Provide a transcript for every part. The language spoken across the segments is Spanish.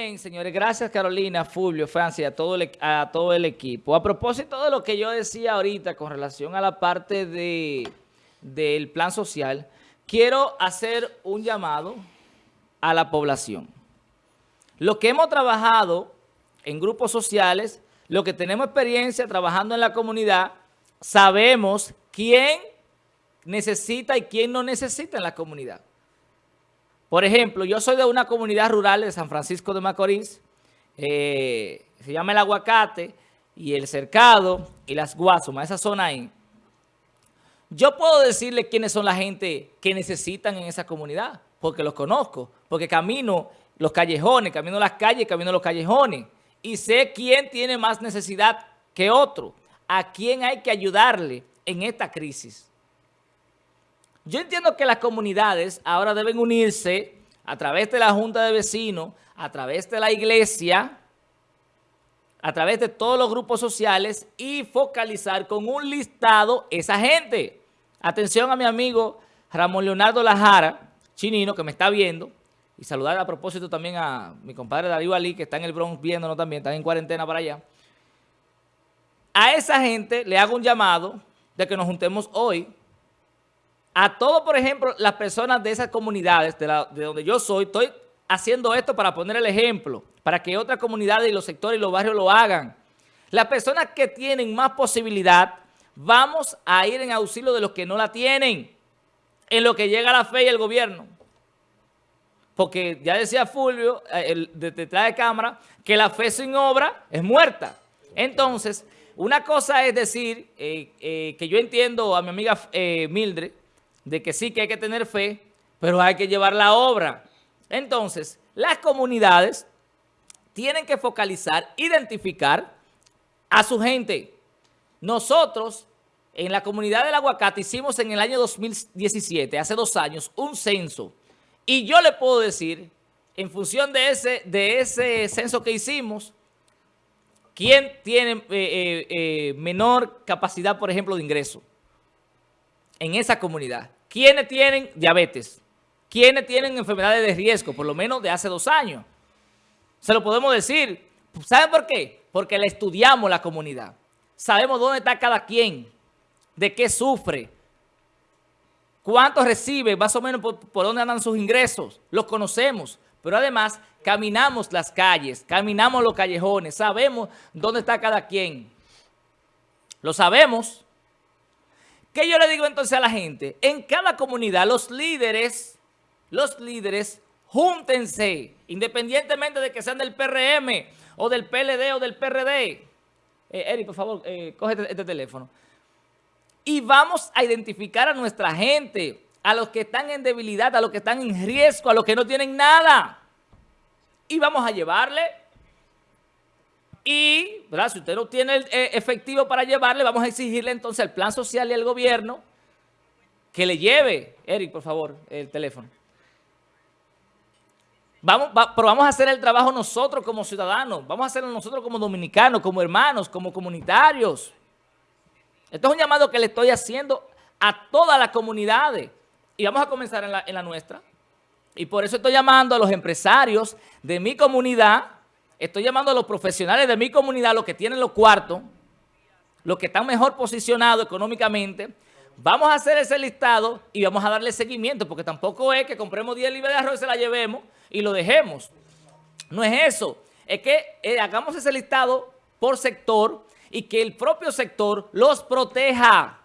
Bien, señores, gracias Carolina, Fulvio, Francia a todo, el, a todo el equipo. A propósito de lo que yo decía ahorita con relación a la parte de, del plan social, quiero hacer un llamado a la población. Lo que hemos trabajado en grupos sociales, lo que tenemos experiencia trabajando en la comunidad, sabemos quién necesita y quién no necesita en la comunidad. Por ejemplo, yo soy de una comunidad rural de San Francisco de Macorís, eh, se llama El Aguacate y El Cercado y Las Guasumas, esa zona ahí. Yo puedo decirle quiénes son la gente que necesitan en esa comunidad, porque los conozco, porque camino los callejones, camino las calles, camino los callejones y sé quién tiene más necesidad que otro, a quién hay que ayudarle en esta crisis. Yo entiendo que las comunidades ahora deben unirse a través de la Junta de Vecinos, a través de la iglesia, a través de todos los grupos sociales y focalizar con un listado esa gente. Atención a mi amigo Ramón Leonardo Lajara, chinino, que me está viendo, y saludar a propósito también a mi compadre Darío Ali, que está en el Bronx viéndonos también, está en cuarentena para allá. A esa gente le hago un llamado de que nos juntemos hoy a todos, por ejemplo, las personas de esas comunidades, de, donde yo soy, estoy haciendo esto para poner el ejemplo, para que otras comunidades y los sectores y los barrios lo hagan. Las personas que tienen más posibilidad, vamos a ir en auxilio de los que no la tienen, en lo que llega la fe y el gobierno. Porque ya decía Fulvio, eh, el, detrás de cámara, que la fe sin obra es muerta. Entonces, una cosa es decir, eh, eh, que yo entiendo a mi amiga Mildred, de que sí que hay que tener fe, pero hay que llevar la obra. Entonces, las comunidades tienen que focalizar, identificar a su gente. Nosotros, en la comunidad del aguacate, hicimos en el año 2017, hace dos años, un censo. Y yo le puedo decir, en función de ese, de ese censo que hicimos, quién tiene eh, eh, eh, menor capacidad, por ejemplo, de ingreso en esa comunidad. ¿Quiénes tienen diabetes? ¿Quiénes tienen enfermedades de riesgo? Por lo menos de hace dos años. Se lo podemos decir. ¿Saben por qué? Porque le estudiamos la comunidad. Sabemos dónde está cada quien, de qué sufre, cuánto recibe, más o menos por, por dónde andan sus ingresos. Los conocemos, pero además caminamos las calles, caminamos los callejones, sabemos dónde está cada quien. Lo sabemos. ¿Qué yo le digo entonces a la gente? En cada comunidad los líderes, los líderes, júntense, independientemente de que sean del PRM o del PLD o del PRD. Eh, Eric, por favor, eh, coge este, este teléfono. Y vamos a identificar a nuestra gente, a los que están en debilidad, a los que están en riesgo, a los que no tienen nada. Y vamos a llevarle y, si usted no tiene eh, efectivo para llevarle, vamos a exigirle entonces al plan social y al gobierno que le lleve, Eric, por favor, el teléfono. Vamos, pero vamos a hacer el trabajo nosotros como ciudadanos, vamos a hacerlo nosotros como dominicanos, como hermanos, como comunitarios. Esto es un llamado que le estoy haciendo a todas las comunidades y vamos a comenzar en la nuestra. Y por eso estoy llamando a los empresarios de mi comunidad Estoy llamando a los profesionales de mi comunidad, los que tienen los cuartos, los que están mejor posicionados económicamente. Vamos a hacer ese listado y vamos a darle seguimiento, porque tampoco es que compremos 10 libras de arroz y se la llevemos y lo dejemos. No es eso. Es que eh, hagamos ese listado por sector y que el propio sector los proteja.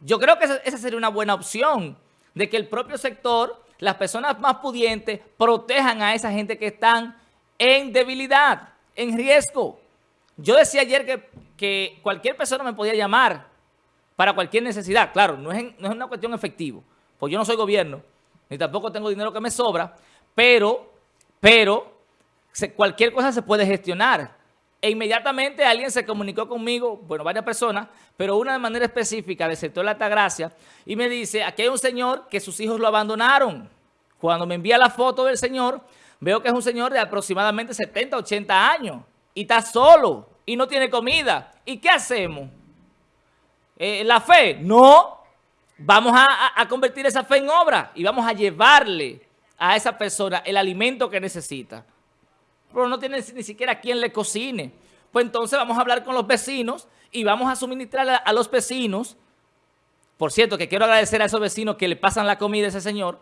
Yo creo que esa sería una buena opción, de que el propio sector, las personas más pudientes, protejan a esa gente que están en debilidad, en riesgo. Yo decía ayer que, cualquier persona me podía llamar para cualquier necesidad. Claro, no es, no es una cuestión efectiva, pues yo no soy gobierno, ni tampoco tengo dinero que me sobra, pero, pero cualquier cosa se puede gestionar. E inmediatamente alguien se comunicó conmigo, bueno, varias personas, pero una de manera específica del sector de la Altagracia, y me dice, aquí hay un señor que sus hijos lo abandonaron. Cuando me envía la foto del señor, Veo que es un señor de aproximadamente 70, 80 años y está solo y no tiene comida. ¿Y qué hacemos? Eh, ¿La fe? No. Vamos a, convertir esa fe en obra y vamos a llevarle a esa persona el alimento que necesita. pero no tiene ni siquiera quien le cocine. Pues entonces vamos a hablar con los vecinos y vamos a suministrar a, los vecinos. Por cierto, que quiero agradecer a esos vecinos que le pasan la comida a ese señor.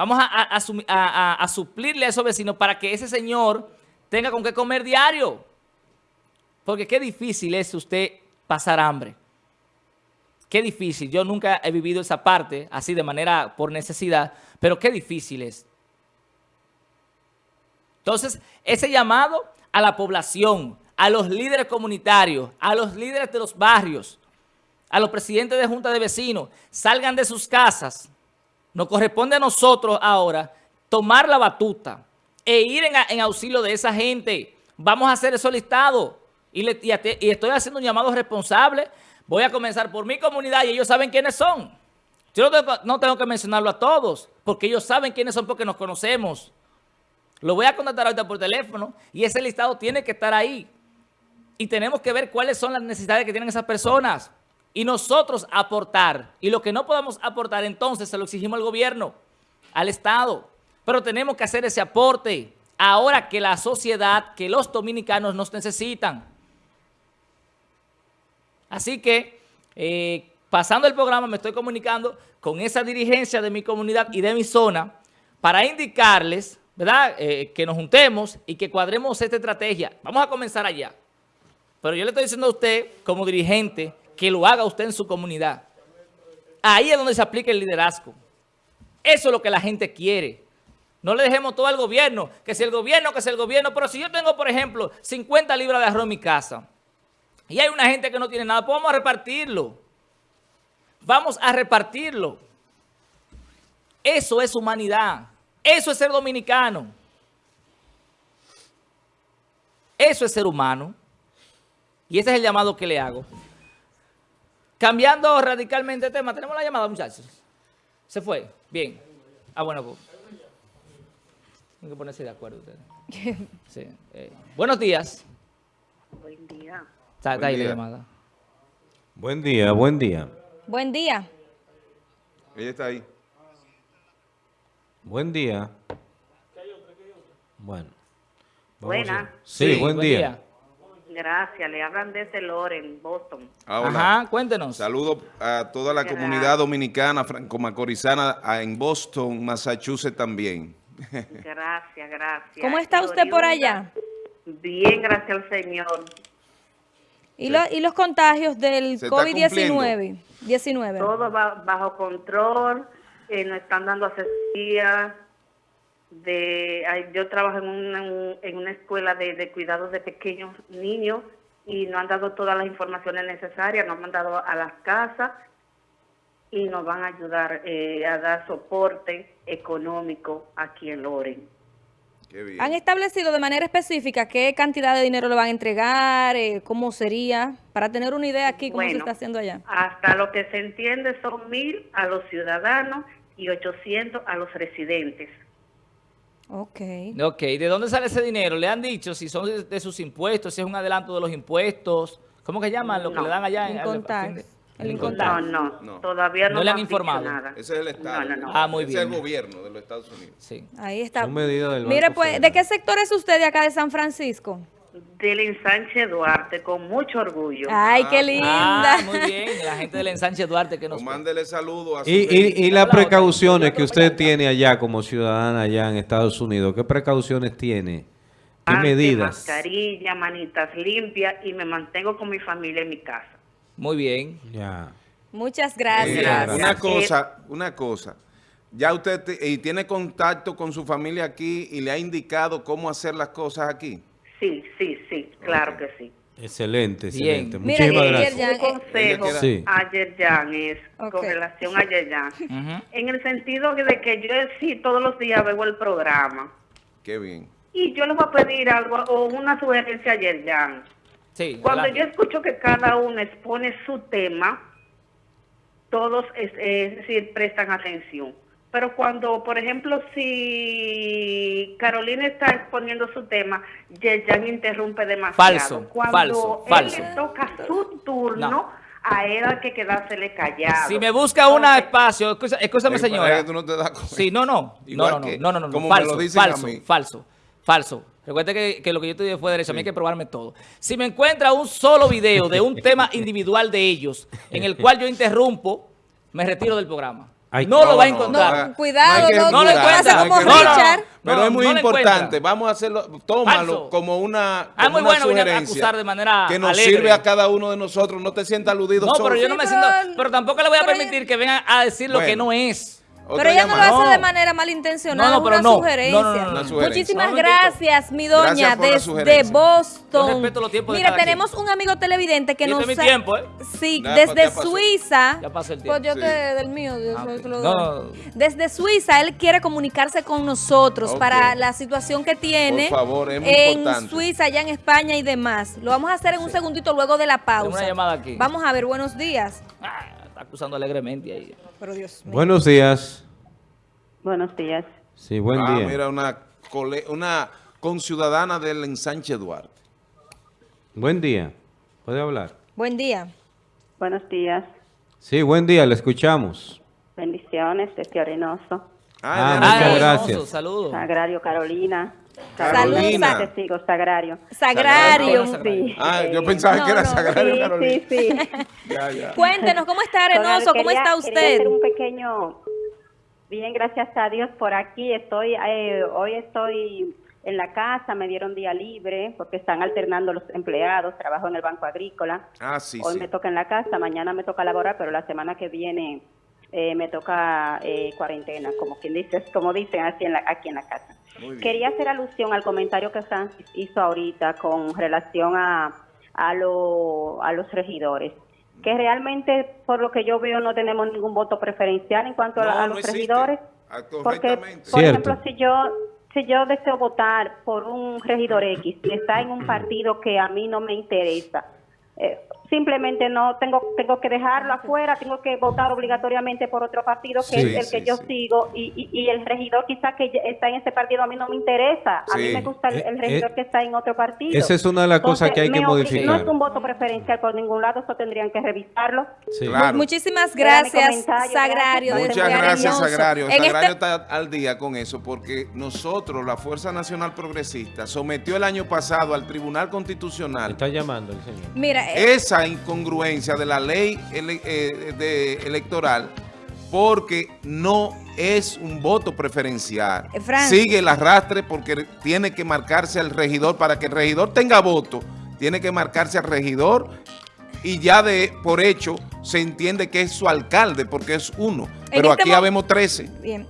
Vamos a, suplirle a esos vecinos para que ese señor tenga con qué comer diario. Porque qué difícil es usted pasar hambre. Qué difícil. Yo nunca he vivido esa parte así de manera por necesidad, pero qué difícil es. Entonces, ese llamado a la población, a los líderes comunitarios, a los líderes de los barrios, a los presidentes de junta de vecinos, salgan de sus casas. Nos corresponde a nosotros ahora tomar la batuta e ir en, auxilio de esa gente. Vamos a hacer eso listado. Y, y, estoy haciendo un llamado responsable. Voy a comenzar por mi comunidad y ellos saben quiénes son. Yo no tengo que mencionarlo a todos, porque ellos saben quiénes son porque nos conocemos. Lo voy a contactar ahorita por teléfono y ese listado tiene que estar ahí. Y tenemos que ver cuáles son las necesidades que tienen esas personas. Y nosotros aportar. Y lo que no podamos aportar, entonces se lo exigimos al gobierno, al Estado. Pero tenemos que hacer ese aporte ahora que la sociedad, que los dominicanos nos necesitan. Así que, eh, pasando el programa, me estoy comunicando con esa dirigencia de mi comunidad y de mi zona para indicarles ¿verdad? Eh, que nos juntemos y que cuadremos esta estrategia. Vamos a comenzar allá. Pero yo le estoy diciendo a usted, como dirigente, que lo haga usted en su comunidad. Ahí es donde se aplica el liderazgo. Eso es lo que la gente quiere. No le dejemos todo al gobierno, que si el gobierno, que si el gobierno. Pero si yo tengo, por ejemplo, 50 libras de arroz en mi casa y hay una gente que no tiene nada, pues vamos a repartirlo. Vamos a repartirlo. Eso es humanidad. Eso es ser dominicano. Eso es ser humano. Y ese es el llamado que le hago. Cambiando radicalmente de tema, tenemos la llamada, muchachos. ¿Se fue? Bien. Ah, bueno, pues. Tienen que ponerse de acuerdo ustedes. Sí. Eh, buenos días. Buen día. Está, ahí la llamada. Buen día, buen día. Buen día. Ella está ahí. Buen día. Bueno. Buena. Sí, buen, día. Gracias, le hablan desde Loren, Boston. Ah, Ajá, cuéntenos. Saludos a toda la comunidad dominicana franco-macorizana en Boston, Massachusetts también. Gracias, gracias. ¿Cómo está usted por allá? Bien, gracias al Señor. ¿Y, ¿Y los contagios del COVID-19? 19. Todo bajo control eh, nos están dando asesoría. De, yo trabajo en una, en una escuela de, de cuidados de pequeños niños y nos han dado todas las informaciones necesarias, nos han mandado a las casas y nos van a ayudar eh, a dar soporte económico aquí en Loren. ¿Han establecido de manera específica qué cantidad de dinero le van a entregar, eh, cómo sería, para tener una idea aquí cómo se está haciendo allá? Hasta lo que se entiende son mil a los ciudadanos y 800 a los residentes. Ok. Ok, ¿de dónde sale ese dinero? ¿Le han dicho si son de, sus impuestos, si es un adelanto de los impuestos? ¿Cómo que llaman lo que le dan allá? En, el No, no, no, todavía no, no le han informado. Nada. Ese es el Estado. No, no, ah, muy bien. Ese es el gobierno de los Estados Unidos. Sí. Ahí está. Del Mire, pues, ¿de qué sector es usted de acá de San Francisco? Del ensanche Duarte, con mucho orgullo. Ay, qué linda. Ah, muy bien, la gente del ensanche Duarte que nos... Mándele saludos a su... Y, y, y las precauciones que usted tiene allá como ciudadana allá en Estados Unidos, ¿qué precauciones tiene? ¿Qué medidas? Mascarilla, manitas limpias y me mantengo con mi familia en mi casa. Muy bien. Ya. Muchas gracias. una cosa, una cosa. Ya usted y tiene contacto con su familia aquí y le ha indicado cómo hacer las cosas aquí. Sí, sí, sí, claro que sí. Excelente, excelente. Muchísimas gracias. consejo a Yerjan es con relación a Yerjan. En el sentido de que yo sí todos los días veo el programa. Qué bien. Y yo le voy a pedir algo o una sugerencia a Yerjan. Sí, Cuando yo escucho que cada uno expone su tema, todos es decir, prestan atención. Pero cuando, por ejemplo, si Carolina está exponiendo su tema, Yerjan interrumpe demasiado. Falso, cuando falso, él falso. le toca su turno, a él hay que quedársele callado. Si me busca un espacio, escúchame, señora. Tú no te das Sí, no, no, no, no, no, no, no, falso, falso, falso, falso. Recuerde que, que, lo que yo te dije fue derecho, a mí hay que probarme todo. Si me encuentra un solo video de un tema individual de ellos, en el cual yo interrumpo, me retiro del programa. No, lo va a encontrar. cuidado, no, no, lo encuentra. como Richard. Pero es muy importante. Vamos a hacerlo, tómalo como una, ah, muy bueno sugerencia de manera que nos sirve a cada uno de nosotros. No te sientas aludido No, pero yo no me siento... Pero tampoco le voy a permitir que vengan a decir lo que no es. Pero ella no lo hace de manera malintencionada, no, no, una, sugerencia. Muchísimas gracias, mi doña, desde Boston. Mira, tenemos un amigo televidente que nos... mi tiempo, ¿eh? Sí, desde Suiza. Ya pasó el tiempo. Pues yo te, del mío. Ah, desde Suiza, él quiere comunicarse con nosotros para la situación que tiene Por favor, es muy en Suiza, allá en España y demás. Lo vamos a hacer en un segundito luego de la pausa. Una llamada aquí. Vamos a ver, buenos días. Acusando alegremente ahí. Pero Dios mío. Buenos días. Buenos días. Sí, buen ah, día. Mira, una, una conciudadana del ensanche Duarte. Buen día. ¿Puede hablar? Buen día. Buenos días. Sí, buen día, le escuchamos. Bendiciones desde Arenoso. Ah, ah muchas gracias. Saludos. Sagrario Carolina. Carolina. Saludos, testigo, Sagrario. Sagrario. Sí. Ah, yo pensaba que era Sagrario sí, Carolina. Sí, sí. ya, ya. Cuéntenos, ¿cómo está Arenoso? ¿Cómo está usted? Quería hacer un pequeño Bien, gracias a Dios por aquí. Estoy eh, hoy estoy en la casa, me dieron día libre porque están alternando los empleados, trabajo en el Banco Agrícola. Ah, sí, Hoy me toca en la casa, mañana me toca laborar, pero la semana que viene eh, me toca eh, cuarentena, como quien dice, como dicen así en la, aquí en la casa. Quería hacer alusión al comentario que Francis hizo ahorita con relación a, a, lo, a los regidores que realmente, por lo que yo veo, no tenemos ningún voto preferencial en cuanto a, los regidores. Porque, por ejemplo, si yo si yo deseo votar por un regidor X y está en un partido que a mí no me interesa, eh, simplemente no tengo tengo que dejarlo afuera, tengo que votar obligatoriamente por otro partido que es el que yo sigo y, y, el regidor quizás que está en ese partido a mí no me interesa, a mí me gusta el, eh, regidor eh, que está en otro partido. Esa es una de las cosas que hay que modificar. No es un voto preferencial por ningún lado, eso tendrían que revisarlo. Muchísimas gracias, Sagrario. Muchas gracias, Sagrario. Sagrario este está al día con eso porque nosotros, la Fuerza Nacional Progresista, sometió el año pasado al Tribunal Constitucional. Está llamando el señor. Mira, esa incongruencia de la ley eh, electoral porque no es un voto preferencial. Eh, Sigue el arrastre porque tiene que marcarse al regidor. Para que el regidor tenga voto, tiene que marcarse al regidor y ya de por hecho se entiende que es su alcalde porque es uno. Pero este aquí habemos 13. Bien.